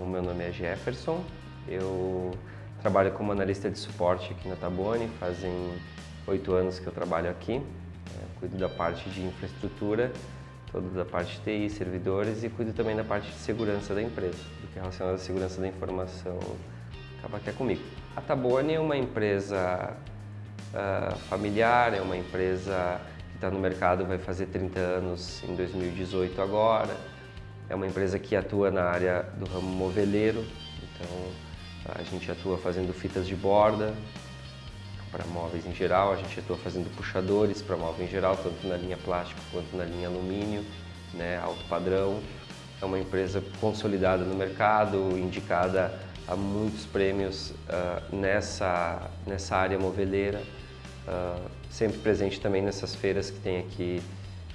O meu nome é Jefferson, eu trabalho como analista de suporte aqui na Tabone, fazem oito anos que eu trabalho aqui. É, cuido da parte de infraestrutura, toda da parte de TI, servidores e cuido também da parte de segurança da empresa, do que é relacionado à segurança da informação acaba que é comigo. A Tabone é uma empresa uh, familiar, é uma empresa que está no mercado, vai fazer 30 anos em 2018 agora. É uma empresa que atua na área do ramo moveleiro, então a gente atua fazendo fitas de borda para móveis em geral, a gente atua fazendo puxadores para móveis em geral, tanto na linha plástico quanto na linha alumínio, né, alto padrão. É uma empresa consolidada no mercado, indicada a muitos prêmios uh, nessa, nessa área moveleira, uh, sempre presente também nessas feiras que tem aqui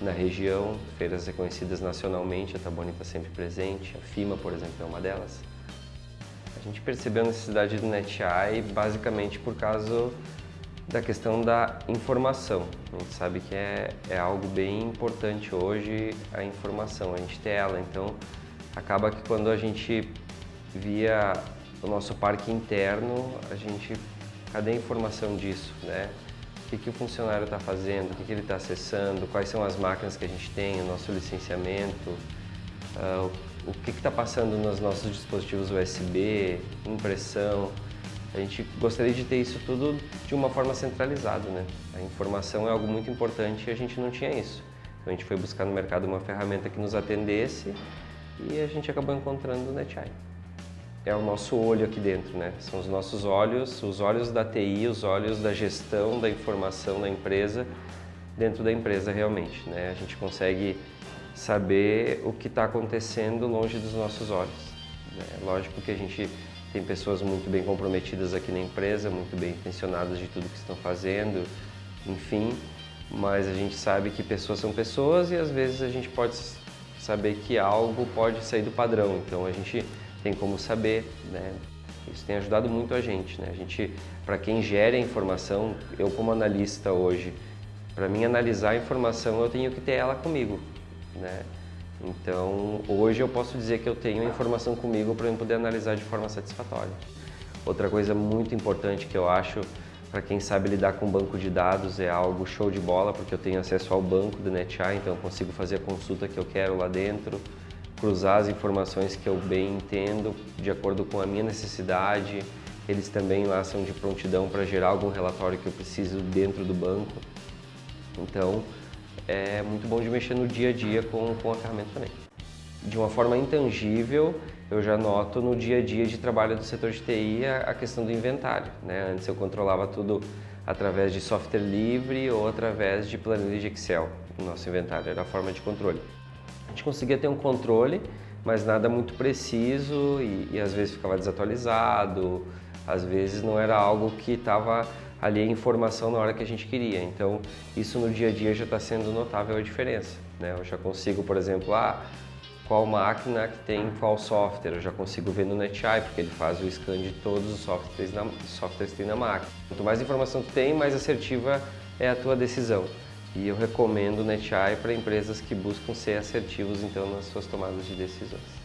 na região, feiras reconhecidas nacionalmente, a Taboni está sempre presente, a FIMA, por exemplo, é uma delas. A gente percebeu a necessidade do NetEye basicamente por causa da questão da informação. A gente sabe que é, é algo bem importante hoje a informação, a gente ter ela, então acaba que quando a gente via o nosso parque interno, a gente, cadê a informação disso, né? O que, que o funcionário está fazendo, o que, que ele está acessando, quais são as máquinas que a gente tem, o nosso licenciamento, uh, o que está passando nos nossos dispositivos USB, impressão. A gente gostaria de ter isso tudo de uma forma centralizada, né? A informação é algo muito importante e a gente não tinha isso. Então a gente foi buscar no mercado uma ferramenta que nos atendesse e a gente acabou encontrando o NetEye é o nosso olho aqui dentro, né? São os nossos olhos, os olhos da TI, os olhos da gestão da informação da empresa dentro da empresa realmente, né? A gente consegue saber o que está acontecendo longe dos nossos olhos. Né? Lógico que a gente tem pessoas muito bem comprometidas aqui na empresa, muito bem intencionadas de tudo que estão fazendo, enfim, mas a gente sabe que pessoas são pessoas e às vezes a gente pode saber que algo pode sair do padrão, então a gente tem como saber, né? Isso tem ajudado muito a gente, né? A gente, para quem gera informação, eu como analista hoje, para mim analisar a informação eu tenho que ter ela comigo, né? Então, hoje eu posso dizer que eu tenho a informação comigo para eu poder analisar de forma satisfatória. Outra coisa muito importante que eu acho para quem sabe lidar com banco de dados é algo show de bola, porque eu tenho acesso ao banco do NetEye, então eu consigo fazer a consulta que eu quero lá dentro, cruzar as informações que eu bem entendo de acordo com a minha necessidade. Eles também lá são de prontidão para gerar algum relatório que eu preciso dentro do banco. Então, é muito bom de mexer no dia a dia com, com a ferramenta também. De uma forma intangível, eu já noto no dia a dia de trabalho do setor de TI a, a questão do inventário. Né? Antes eu controlava tudo através de software livre ou através de planilha de Excel. O nosso inventário era a forma de controle. A gente conseguia ter um controle, mas nada muito preciso e, e às vezes ficava desatualizado, às vezes não era algo que estava ali a informação na hora que a gente queria. Então, isso no dia a dia já está sendo notável a diferença. Né? Eu já consigo, por exemplo, ah, qual máquina que tem qual software, eu já consigo ver no NetEye, porque ele faz o scan de todos os softwares, na, softwares que tem na máquina. Quanto mais informação tu tem, mais assertiva é a tua decisão. E eu recomendo o NetEye para empresas que buscam ser assertivos então nas suas tomadas de decisões.